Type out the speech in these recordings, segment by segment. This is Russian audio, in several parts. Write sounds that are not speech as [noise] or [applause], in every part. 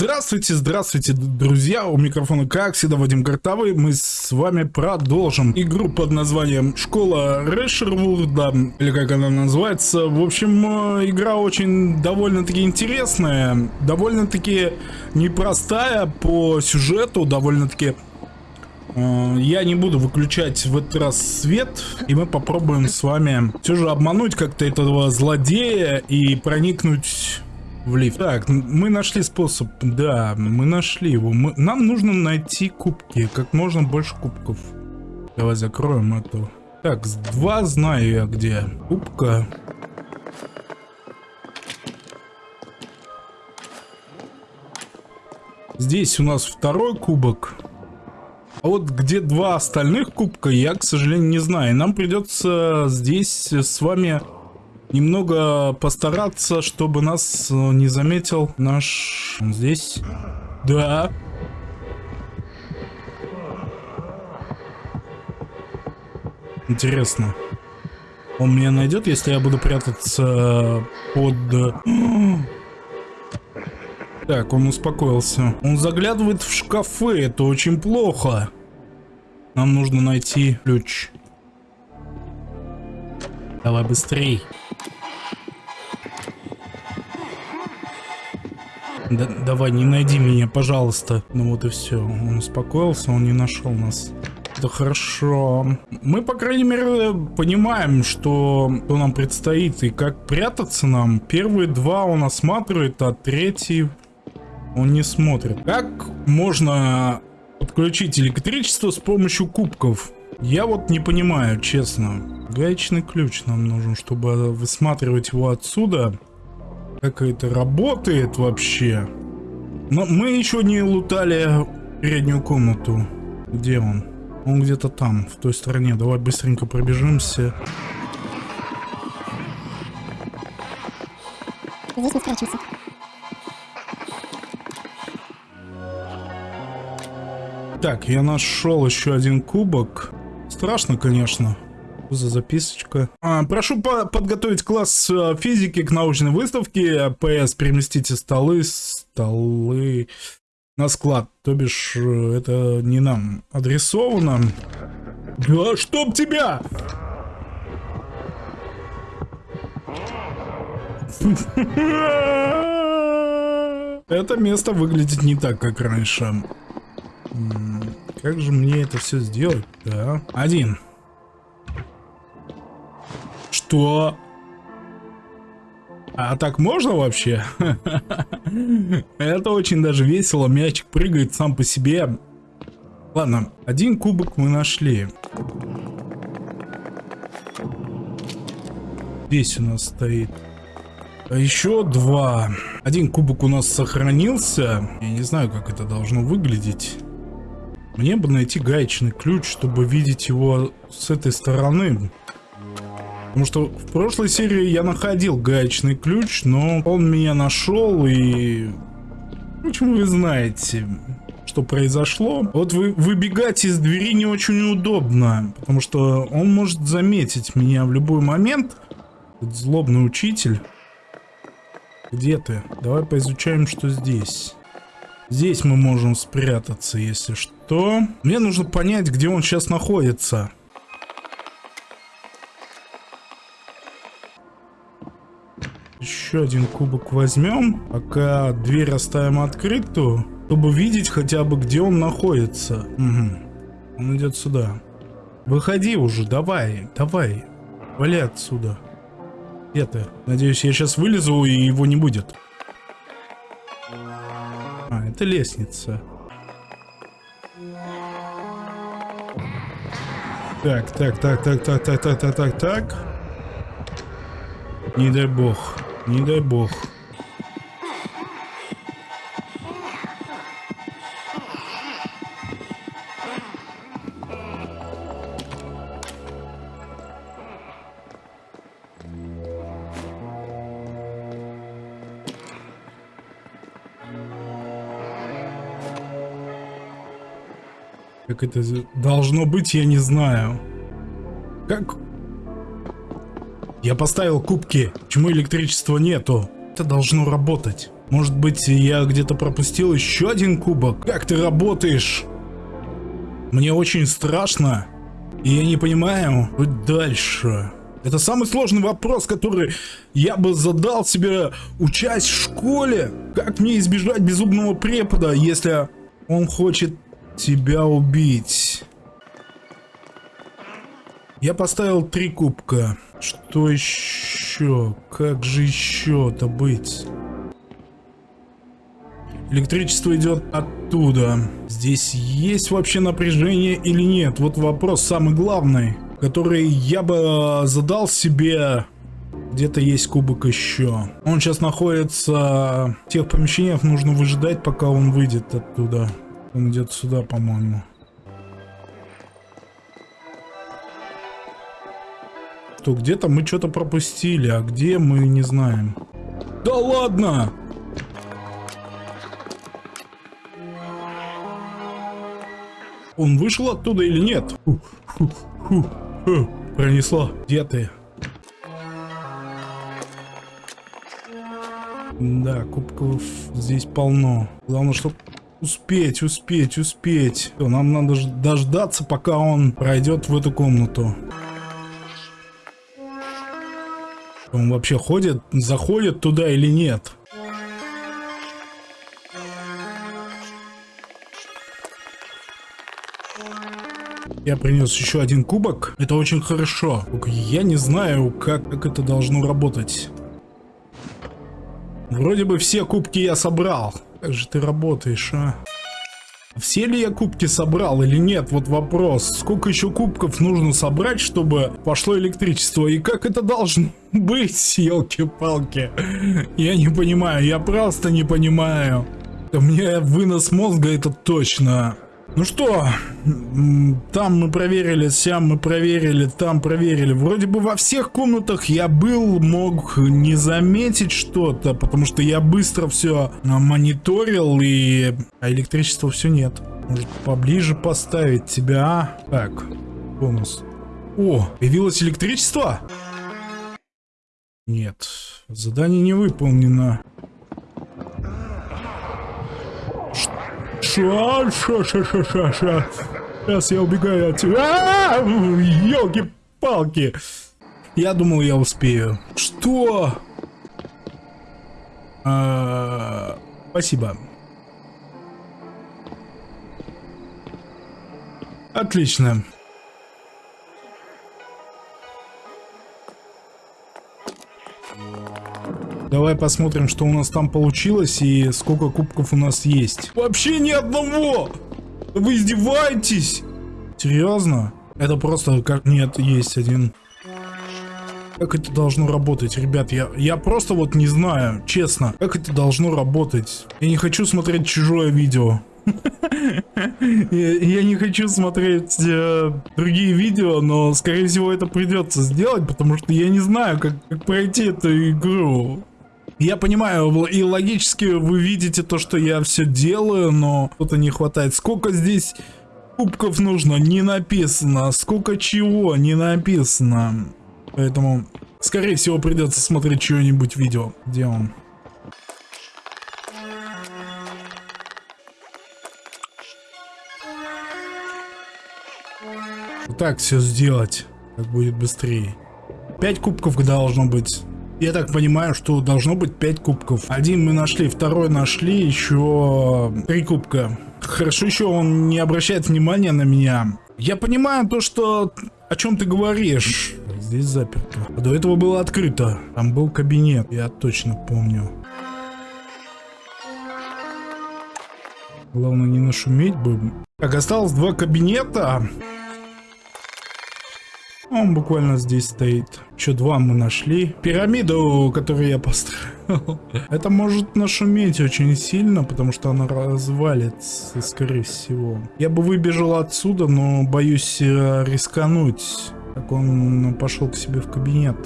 Здравствуйте, здравствуйте, друзья, у микрофона как всегда Вадим Картавый, мы с вами продолжим игру под названием Школа Решервурда, или как она называется, в общем, э, игра очень довольно-таки интересная, довольно-таки непростая по сюжету, довольно-таки э, я не буду выключать в этот раз свет, и мы попробуем с вами все же обмануть как-то этого злодея и проникнуть в лифт. Так, мы нашли способ. Да, мы нашли его. Мы... Нам нужно найти кубки. Как можно больше кубков. Давай закроем эту. Так, два знаю я где. Кубка. Здесь у нас второй кубок. А вот где два остальных кубка, я, к сожалению, не знаю. Нам придется здесь с вами немного постараться, чтобы нас э, не заметил наш... Он здесь? Да. Интересно. Он меня найдет, если я буду прятаться под... [gasps] Так, он успокоился. Он заглядывает в шкафы, это очень плохо. Нам нужно найти ключ. Давай быстрей. Да, давай, не найди меня, пожалуйста. Ну вот и все. Он успокоился, он не нашел нас. Это хорошо. Мы, по крайней мере, понимаем, что, что нам предстоит и как прятаться нам. Первые два он осматривает, а третий он не смотрит. Как можно подключить электричество с помощью кубков? Я вот не понимаю, честно. Гаечный ключ нам нужен, чтобы высматривать его отсюда. Как это работает вообще? Но мы еще не лутали переднюю комнату. Где он? Он где-то там, в той стороне. Давай быстренько пробежимся. Здесь не спрячемся. Так, я нашел еще один кубок. Страшно, конечно за записочка? А, прошу по подготовить класс э, физики к научной выставке. ПС, переместите столы, столы на склад. То бишь, э, это не нам адресовано. Да чтоб тебя! Это место выглядит не так, как раньше. Как же мне это все сделать? Да. Один. Что? А так можно вообще? Это очень даже весело. Мячик прыгает сам по себе. Ладно, один кубок мы нашли. Здесь у нас стоит. А еще два. Один кубок у нас сохранился. Я не знаю, как это должно выглядеть. Мне бы найти гаечный ключ, чтобы видеть его с этой стороны. Потому что в прошлой серии я находил гаечный ключ, но он меня нашел и... Почему вы знаете, что произошло? Вот вы выбегать из двери не очень удобно, потому что он может заметить меня в любой момент. Злобный учитель. Где ты? Давай поизучаем, что здесь. Здесь мы можем спрятаться, если что. Мне нужно понять, где он сейчас находится. Еще один кубок возьмем, пока дверь оставим открытую, чтобы видеть хотя бы, где он находится. Угу. Он идет сюда. Выходи уже, давай, давай. Вали отсюда. Где ты? Надеюсь, я сейчас вылезу и его не будет. А, это лестница. Так, так, так, так, так, так, так, так, так, так. Не дай бог. Не дай бог. Как это должно быть, я не знаю. Как я поставил кубки. Почему электричества нету? Это должно работать. Может быть, я где-то пропустил еще один кубок? Как ты работаешь? Мне очень страшно. И я не понимаю, быть дальше. Это самый сложный вопрос, который я бы задал себе, учась в школе. Как мне избежать безумного препода, если он хочет тебя убить? Я поставил три кубка. Что еще? Как же еще-то быть? Электричество идет оттуда. Здесь есть вообще напряжение или нет? Вот вопрос самый главный, который я бы задал себе. Где-то есть кубок еще. Он сейчас находится в тех помещениях, нужно выжидать, пока он выйдет оттуда. Он идет сюда, по-моему. Что, где-то мы что-то пропустили, а где мы не знаем. Да ладно! Он вышел оттуда или нет? Фу, фу, фу, фу. Пронесло. Где ты? Да, кубков здесь полно. Главное, чтобы успеть, успеть, успеть. Нам надо дождаться, пока он пройдет в эту комнату. Он вообще ходит, заходит туда или нет? Я принес еще один кубок. Это очень хорошо. Я не знаю, как, как это должно работать. Вроде бы все кубки я собрал. Как же ты работаешь, а? Все ли я кубки собрал или нет? Вот вопрос. Сколько еще кубков нужно собрать, чтобы пошло электричество? И как это должно [laughs] быть, елки-палки? Я не понимаю, я просто не понимаю. У меня вынос мозга это точно. Ну что, там мы проверили, сям мы проверили, там проверили. Вроде бы во всех комнатах я был, мог не заметить что-то, потому что я быстро все мониторил и... А электричества все нет. Может поближе поставить тебя, а? Так, бонус. О, появилось электричество? Нет, задание не выполнено. Ша, ша, ша, ша, ша. Сейчас я убегаю отсюда. Елки-палки. Я думал, я успею. Что? А, спасибо. Отлично. Давай посмотрим, что у нас там получилось и сколько кубков у нас есть. Вообще ни одного! Вы издеваетесь? Серьезно? Это просто как... Нет, есть один. Как это должно работать, ребят? Я, я просто вот не знаю, честно. Как это должно работать? Я не хочу смотреть чужое видео. [laughs] Я не хочу смотреть э, другие видео, но скорее всего это придется сделать, потому что я не знаю, как пройти эту игру. Я понимаю, и логически вы видите то, что я все делаю, но что-то не хватает. Сколько здесь кубков нужно? Не написано. Сколько чего? Не написано. Поэтому, скорее всего, придется смотреть чье-нибудь видео. Где он? так все сделать, как будет быстрее. Пять кубков должно быть. Я так понимаю, что должно быть 5 кубков. Один мы нашли, второй нашли, еще 3 кубка. Хорошо еще он не обращает внимания на меня. Я понимаю то, что... О чем ты говоришь? Здесь заперто. А до этого было открыто. Там был кабинет, я точно помню. Главное не нашуметь бы. Так, осталось два кабинета. Он буквально здесь стоит. Еще два мы нашли. Пирамиду, которую я построил. [laughs] Это может нашуметь очень сильно, потому что она развалится, скорее всего. Я бы выбежал отсюда, но боюсь э, рискануть. Так он пошел к себе в кабинет.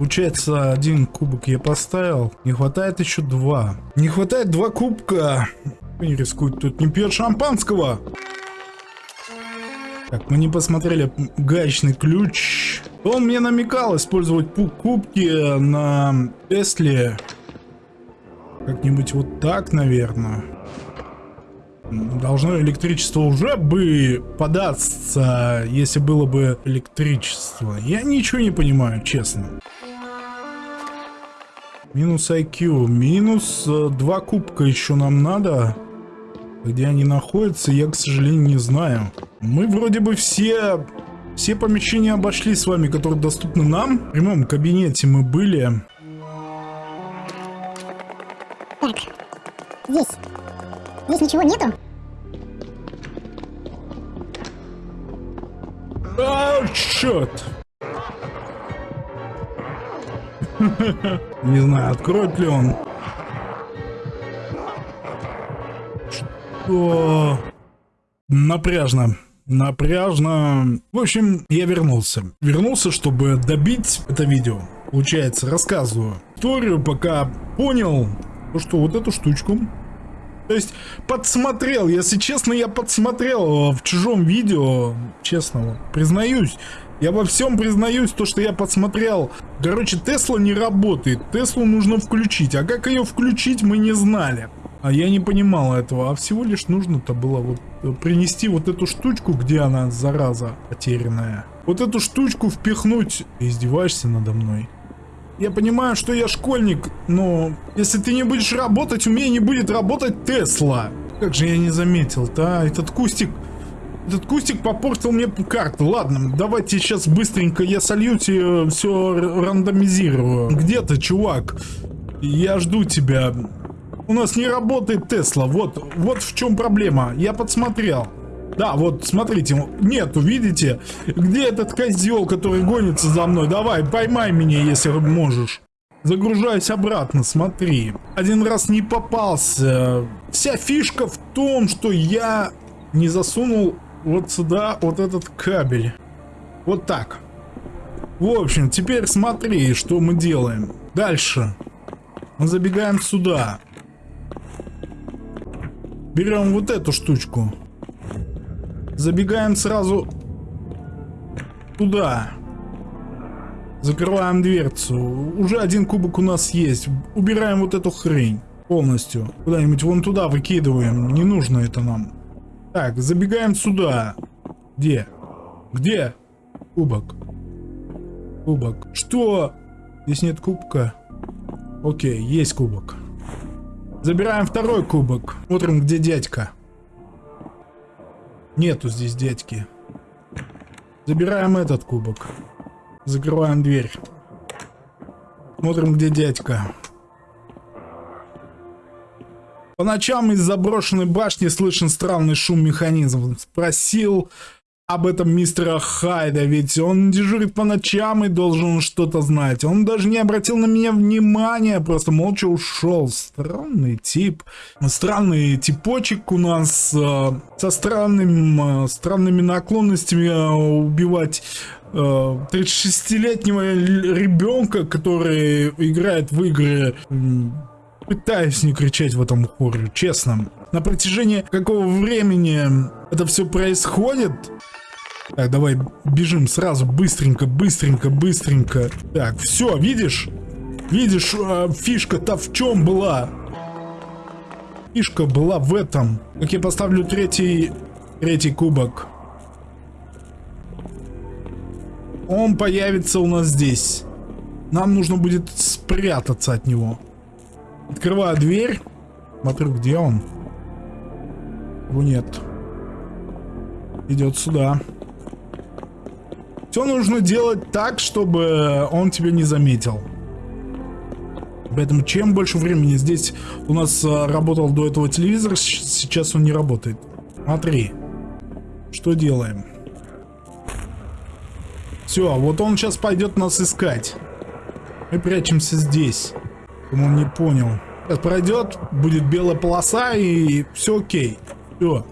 Получается, один кубок я поставил. Не хватает еще два. Не хватает два кубка. Не рискует тут не пьет шампанского. Так, мы не посмотрели гаечный ключ. Он мне намекал использовать кубки на Тесле. Как-нибудь вот так, наверное. Должно электричество уже бы податься, если было бы электричество. Я ничего не понимаю, честно. Минус IQ. Минус э, два кубка еще нам надо. Где они находятся, я, к сожалению, не знаю. Мы вроде бы все... Все помещения обошли с вами, которые доступны нам. В прямом кабинете мы были. Так, здесь. Здесь ничего нету? А, черт! [laughs] Не знаю, откроет ли он. Что? Напряжно. Напряжно. В общем, я вернулся. Вернулся, чтобы добить это видео. Получается, рассказываю историю, пока понял, что вот эту штучку то есть подсмотрел, если честно, я подсмотрел в чужом видео, честно, признаюсь. Я во всем признаюсь, то, что я подсмотрел. Короче, Тесла не работает, Теслу нужно включить, а как ее включить, мы не знали. А я не понимал этого, а всего лишь нужно-то было вот э, принести вот эту штучку, где она, зараза, потерянная. Вот эту штучку впихнуть. Ты издеваешься надо мной? Я понимаю, что я школьник, но если ты не будешь работать, у меня не будет работать Тесла. Как же я не заметил-то, а? Этот кустик... Этот кустик попортил мне карту. Ладно, давайте сейчас быстренько я солью тебе все рандомизирую. Где ты, чувак? Я жду тебя. У нас не работает Тесла. Вот, вот в чем проблема. Я подсмотрел. Да, вот, смотрите, нету, видите? Где этот козел, который гонится за мной? Давай, поймай меня, если можешь. Загружаюсь обратно, смотри. Один раз не попался. Вся фишка в том, что я не засунул вот сюда вот этот кабель. Вот так. В общем, теперь смотри, что мы делаем. Дальше. Мы забегаем сюда. Берем вот эту штучку. Забегаем сразу туда. Закрываем дверцу. Уже один кубок у нас есть. Убираем вот эту хрень полностью. Куда-нибудь вон туда выкидываем. Не нужно это нам. Так, забегаем сюда. Где? Где? Кубок. Кубок. Что? Здесь нет кубка. Окей, есть кубок. Забираем второй кубок. Смотрим, где дядька. Нету здесь дядьки. Забираем этот кубок. Закрываем дверь. Смотрим, где дядька. По ночам из заброшенной башни слышен странный шум механизмов. Спросил об этом мистера Хайда, ведь он дежурит по ночам и должен что-то знать. Он даже не обратил на меня внимания, просто молча ушел. Странный тип. Странный типочек у нас э, со странным, э, странными наклонностями э, убивать 36-летнего э, ребенка, который играет в игры пытаюсь не кричать в этом хоре, честно. На протяжении какого времени это все происходит, так, давай бежим сразу, быстренько, быстренько, быстренько. Так, все, видишь? Видишь, э, фишка-то в чем была? Фишка была в этом. Как я поставлю третий, третий кубок. Он появится у нас здесь. Нам нужно будет спрятаться от него. Открываю дверь. Смотрю, где он. Его нет. Идет сюда. Все нужно делать так, чтобы он тебя не заметил. Поэтому чем больше времени здесь у нас а, работал до этого телевизор, сейчас он не работает. Смотри. Что делаем? Все, вот он сейчас пойдет нас искать. Мы прячемся здесь. Он не понял. Сейчас пройдет, будет белая полоса и все окей. Все.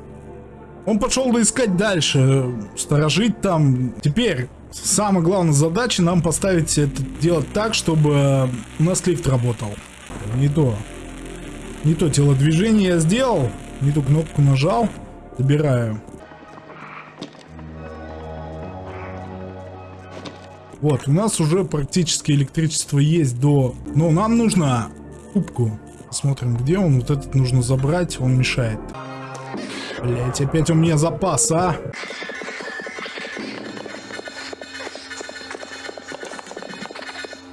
Он пошел искать дальше, сторожить там. Теперь, самая главная задача нам поставить это делать так, чтобы у нас лифт работал. Не то. Не то телодвижение я сделал, не ту кнопку нажал. Забираю. Вот, у нас уже практически электричество есть до... Но нам нужно кубку. Посмотрим, где он. Вот этот нужно забрать, он мешает. Блять, опять у меня запас, а?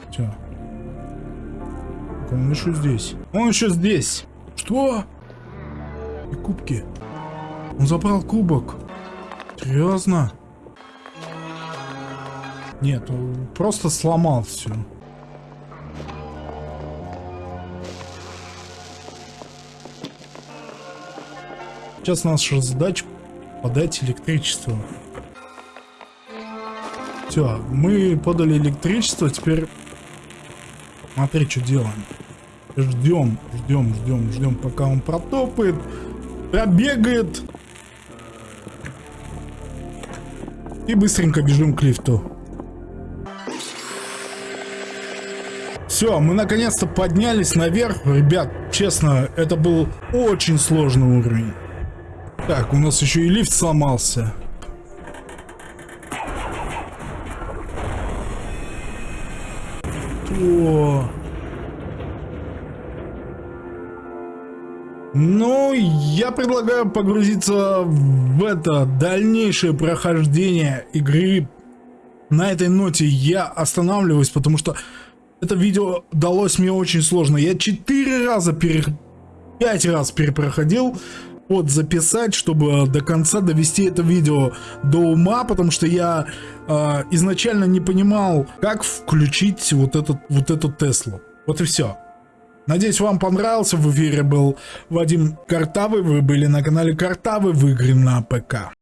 Все. Он еще здесь. Он еще здесь. Что? И кубки. Он забрал кубок. Серьезно? Нет, он просто сломал все. Сейчас наша задача подать электричество. Все, мы подали электричество, теперь смотри, что делаем. Ждем, ждем, ждем, ждем, пока он протопает, пробегает. И быстренько бежим к лифту. Все, мы наконец-то поднялись наверх. Ребят, честно, это был очень сложный уровень. Так, у нас еще и лифт сломался. О. Ну, я предлагаю погрузиться в это дальнейшее прохождение игры. На этой ноте я останавливаюсь, потому что это видео далось мне очень сложно. Я четыре раза пере... пять раз перепроходил вот записать, чтобы до конца довести это видео до ума, потому что я э, изначально не понимал, как включить вот этот вот эту Теслу. Вот и все. Надеюсь, вам понравился. В эфире был Вадим Картавый. Вы были на канале Картавый в игре на ПК.